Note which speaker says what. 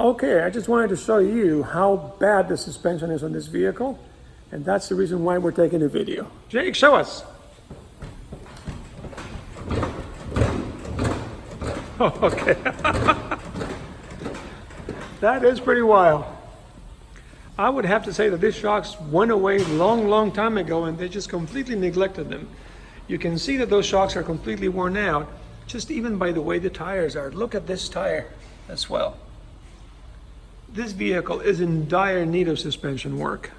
Speaker 1: Okay, I just wanted to show you how bad the suspension is on this vehicle, and that's the reason why we're taking a video. Jake, show us. Oh, okay. that is pretty wild. I would have to say that these shocks went away long, long time ago, and they just completely neglected them. You can see that those shocks are completely worn out, just even by the way the tires are. Look at this tire as well. This vehicle is in dire need of suspension work.